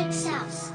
Chick's house.